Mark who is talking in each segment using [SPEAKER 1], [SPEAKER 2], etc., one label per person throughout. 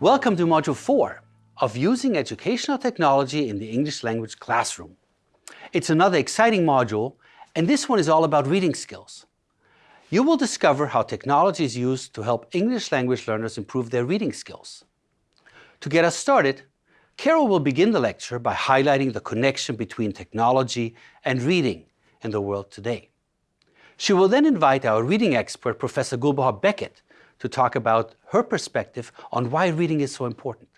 [SPEAKER 1] Welcome to Module 4 of Using Educational Technology in the English Language Classroom. It's another exciting module, and this one is all about reading skills. You will discover how technology is used to help English language learners improve their reading skills. To get us started, Carol will begin the lecture by highlighting the connection between technology and reading in the world today. She will then invite our reading expert, Professor Gulbahar Beckett, to talk about her perspective on why reading is so important.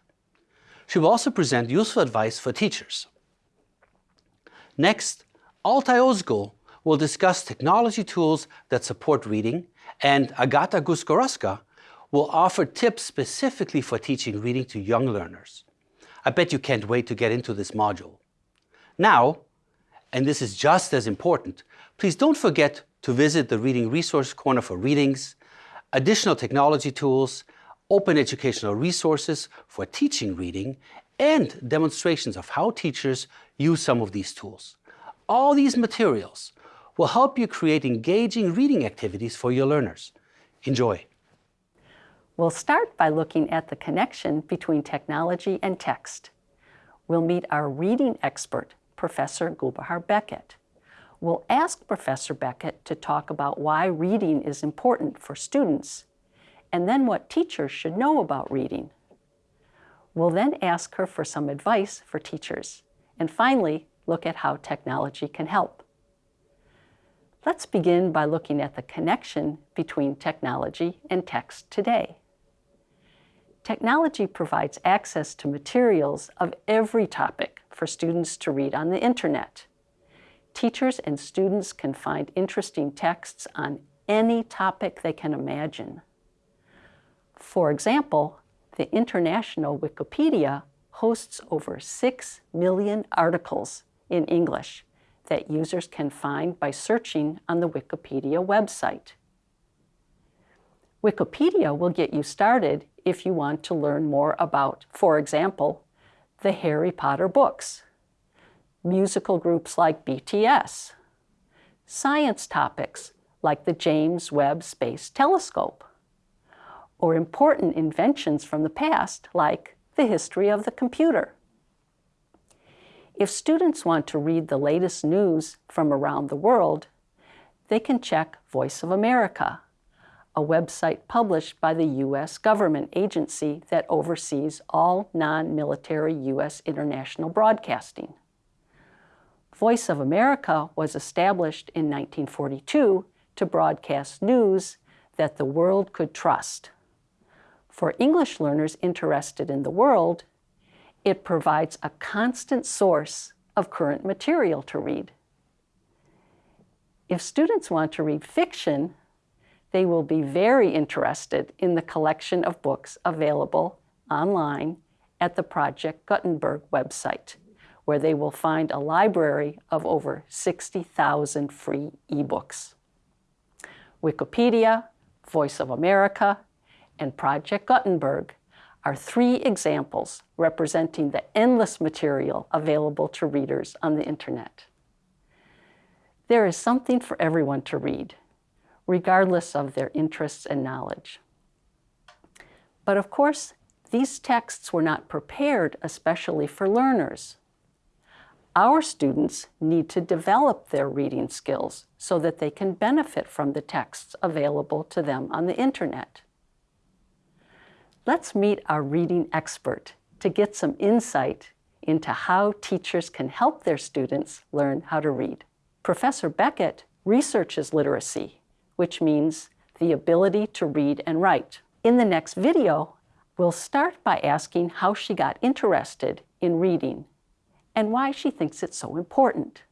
[SPEAKER 1] She will also present useful advice for teachers. Next, Altai Ozgul will discuss technology tools that support reading, and Agata Guskaroska will offer tips specifically for teaching reading to young learners. I bet you can't wait to get into this module. Now, and this is just as important, please don't forget to visit the Reading Resource Corner for readings, additional technology tools, open educational resources for teaching reading, and demonstrations of how teachers use some of these tools. All these materials will help you create engaging reading activities for your learners. Enjoy.
[SPEAKER 2] We'll start by looking at the connection between technology and text. We'll meet our reading expert, Professor Gulbahar Beckett. We'll ask Professor Beckett to talk about why reading is important for students, and then what teachers should know about reading. We'll then ask her for some advice for teachers, and finally, look at how technology can help. Let's begin by looking at the connection between technology and text today. Technology provides access to materials of every topic for students to read on the internet. Teachers and students can find interesting texts on any topic they can imagine. For example, the International Wikipedia hosts over 6 million articles in English that users can find by searching on the Wikipedia website. Wikipedia will get you started if you want to learn more about, for example, the Harry Potter books, musical groups like BTS, science topics like the James Webb Space Telescope, or important inventions from the past like the history of the computer. If students want to read the latest news from around the world, they can check Voice of America, a website published by the U.S. government agency that oversees all non-military U.S. international broadcasting. Voice of America was established in 1942 to broadcast news that the world could trust. For English learners interested in the world, it provides a constant source of current material to read. If students want to read fiction, they will be very interested in the collection of books available online at the Project Gutenberg website, where they will find a library of over 60,000 free ebooks. Wikipedia, Voice of America, and Project Gutenberg are three examples representing the endless material available to readers on the internet. There is something for everyone to read, regardless of their interests and knowledge. But of course, these texts were not prepared especially for learners. Our students need to develop their reading skills so that they can benefit from the texts available to them on the internet. Let's meet our reading expert to get some insight into how teachers can help their students learn how to read. Professor Beckett researches literacy which means the ability to read and write. In the next video, we'll start by asking how she got interested in reading and why she thinks it's so important.